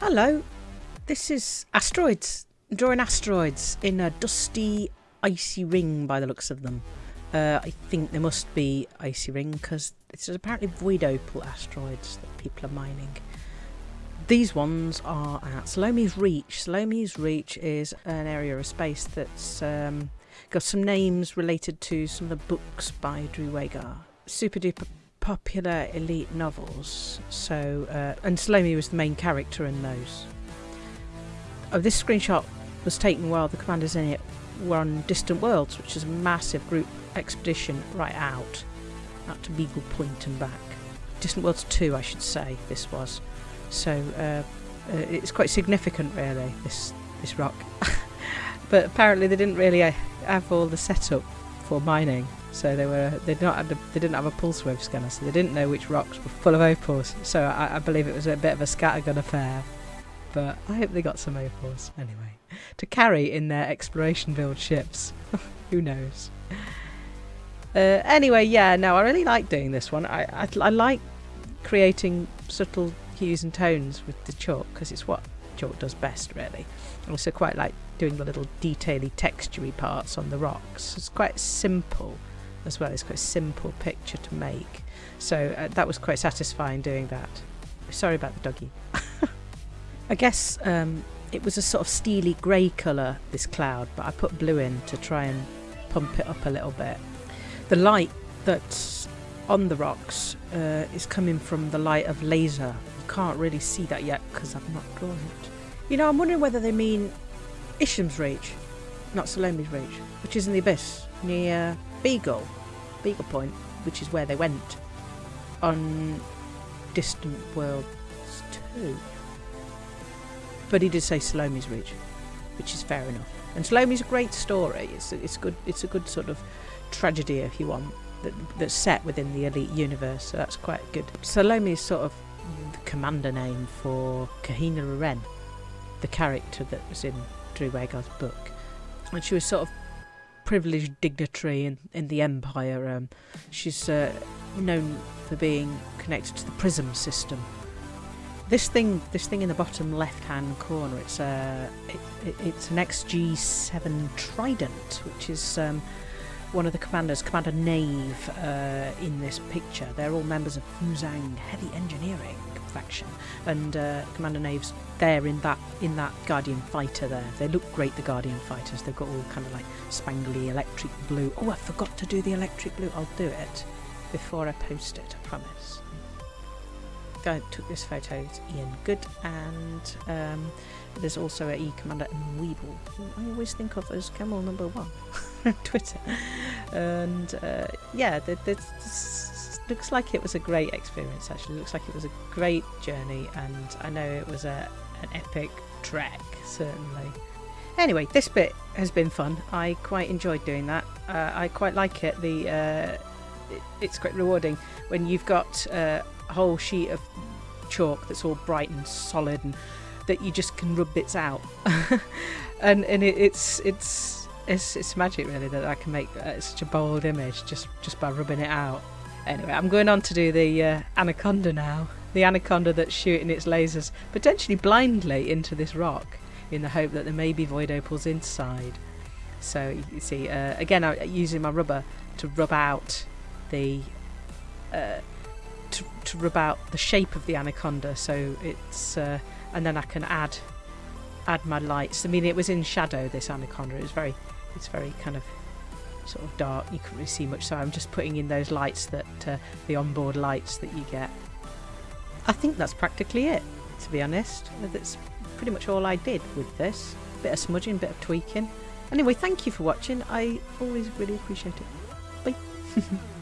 Hello, this is asteroids. Drawing asteroids in a dusty, icy ring by the looks of them. Uh, I think there must be icy ring because it's apparently void opal asteroids that people are mining. These ones are at Salome's Reach. Salome's Reach is an area of space that's um, got some names related to some of the books by Drew Wagar. Super duper popular elite novels. So, uh, and Salome was the main character in those. Oh, this screenshot was taken while the commanders in it were on Distant Worlds, which is a massive group expedition right out, out to Beagle Point and back. Distant Worlds 2, I should say, this was. So, uh, uh, it's quite significant, really, this, this rock. but apparently they didn't really uh, have all the setup for mining. So they were they did not have the, they didn't have a pulse wave scanner, so they didn't know which rocks were full of opals. So I, I believe it was a bit of a scattergun affair. But I hope they got some opals anyway to carry in their exploration build ships. Who knows? Uh, anyway, yeah, no, I really like doing this one. I, I, I like creating subtle hues and tones with the chalk because it's what chalk does best, really. I also quite like doing the little detaily textury parts on the rocks. It's quite simple as well. It's quite a simple picture to make. So uh, that was quite satisfying doing that. Sorry about the doggy. I guess um, it was a sort of steely grey colour, this cloud, but I put blue in to try and pump it up a little bit. The light that's on the rocks uh, is coming from the light of laser. Can't really see that yet because I've not drawn it. You know, I'm wondering whether they mean Isham's Reach, not Salome's Reach, which is in the abyss near Beagle, Beagle Point, which is where they went on Distant Worlds 2. But he did say Salome's Reach, which is fair enough. And Salome's a great story. It's a, it's good. It's a good sort of tragedy, if you want, that, that's set within the elite universe. So that's quite good. Salome is sort of commander name for Kahina Loren, the character that was in Drew Wagar's book, and she was sort of privileged dignitary in, in the Empire. Um, she's uh, known for being connected to the Prism system. This thing, this thing in the bottom left-hand corner, it's a, it, it, it's an XG7 Trident, which is um, one of the commanders, Commander Nave, uh, in this picture. They're all members of Fuzang Heavy Engineering faction, and uh, Commander Nave's there in that in that Guardian fighter. There, they look great. The Guardian fighters. They've got all kind of like spangly electric blue. Oh, I forgot to do the electric blue. I'll do it before I post it. I promise. Guy took this photo is Ian Good, and um, there's also a E Commander Weeble. I always think of as Camel Number One on Twitter, and uh, yeah, there's looks like it was a great experience actually. Looks like it was a great journey and I know it was a an epic trek certainly. Anyway this bit has been fun. I quite enjoyed doing that. Uh, I quite like it the uh, it, it's quite rewarding when you've got uh, a whole sheet of chalk that's all bright and solid and that you just can rub bits out. And and it, it's it's it's it's magic really that I can make uh, such a bold image just just by rubbing it out Anyway, I'm going on to do the uh, anaconda now. The anaconda that's shooting its lasers potentially blindly into this rock in the hope that there may be void opals inside. So you see, uh, again, I'm using my rubber to rub out the uh, to, to rub out the shape of the anaconda. So it's uh, and then I can add add my lights. I mean, it was in shadow. This anaconda. Was very, it's very kind of sort of dark. You couldn't really see much, so I'm just putting in those lights that uh, the onboard lights that you get. I think that's practically it, to be honest. That's pretty much all I did with this. Bit of smudging, bit of tweaking. Anyway, thank you for watching. I always really appreciate it. Bye.